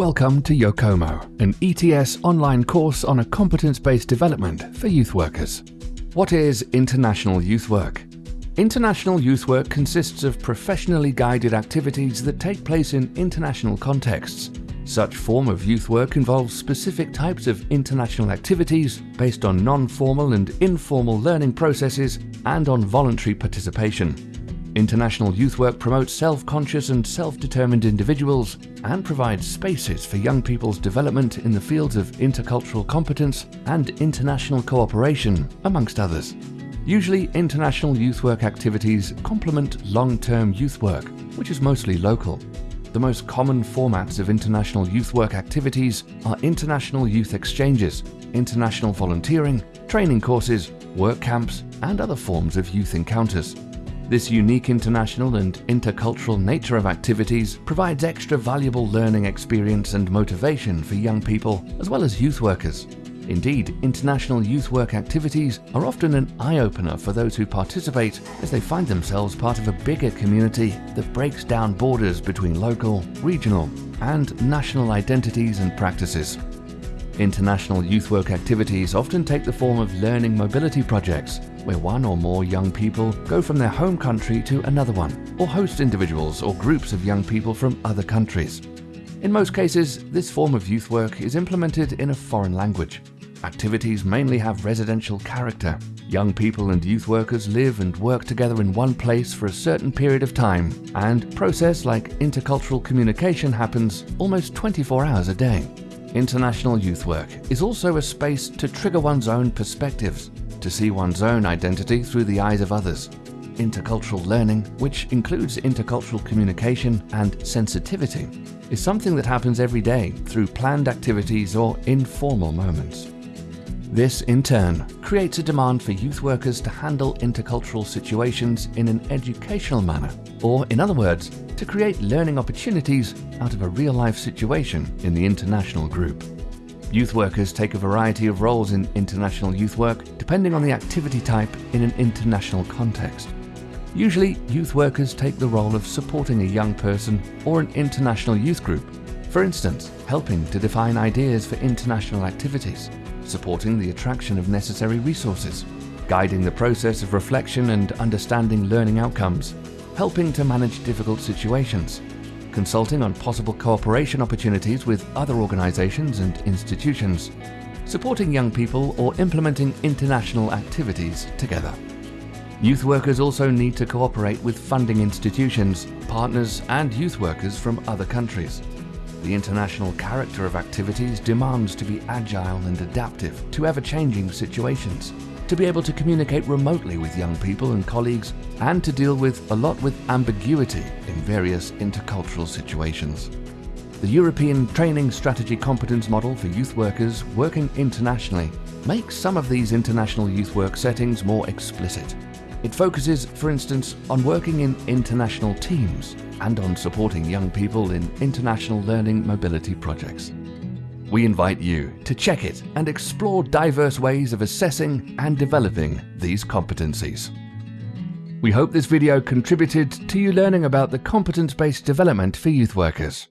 Welcome to YOCOMO, an ETS online course on a competence-based development for youth workers. What is International Youth Work? International youth work consists of professionally guided activities that take place in international contexts. Such form of youth work involves specific types of international activities based on non-formal and informal learning processes and on voluntary participation. International youth work promotes self-conscious and self-determined individuals and provides spaces for young people's development in the fields of intercultural competence and international cooperation, amongst others. Usually, international youth work activities complement long-term youth work, which is mostly local. The most common formats of international youth work activities are international youth exchanges, international volunteering, training courses, work camps, and other forms of youth encounters. This unique international and intercultural nature of activities provides extra valuable learning experience and motivation for young people as well as youth workers. Indeed, international youth work activities are often an eye-opener for those who participate as they find themselves part of a bigger community that breaks down borders between local, regional and national identities and practices. International youth work activities often take the form of learning mobility projects, where one or more young people go from their home country to another one, or host individuals or groups of young people from other countries. In most cases, this form of youth work is implemented in a foreign language. Activities mainly have residential character. Young people and youth workers live and work together in one place for a certain period of time, and process like intercultural communication happens almost 24 hours a day. International youth work is also a space to trigger one's own perspectives, to see one's own identity through the eyes of others. Intercultural learning, which includes intercultural communication and sensitivity, is something that happens every day through planned activities or informal moments. This, in turn, creates a demand for youth workers to handle intercultural situations in an educational manner, or in other words, to create learning opportunities out of a real-life situation in the international group. Youth workers take a variety of roles in international youth work depending on the activity type in an international context. Usually, youth workers take the role of supporting a young person or an international youth group, for instance, helping to define ideas for international activities, supporting the attraction of necessary resources, guiding the process of reflection and understanding learning outcomes, helping to manage difficult situations, consulting on possible cooperation opportunities with other organizations and institutions, supporting young people or implementing international activities together. Youth workers also need to cooperate with funding institutions, partners and youth workers from other countries. The international character of activities demands to be agile and adaptive to ever-changing situations, to be able to communicate remotely with young people and colleagues, and to deal with a lot with ambiguity in various intercultural situations. The European Training Strategy Competence Model for Youth Workers working internationally makes some of these international youth work settings more explicit. It focuses, for instance, on working in international teams and on supporting young people in international learning mobility projects. We invite you to check it and explore diverse ways of assessing and developing these competencies. We hope this video contributed to you learning about the competence-based development for youth workers.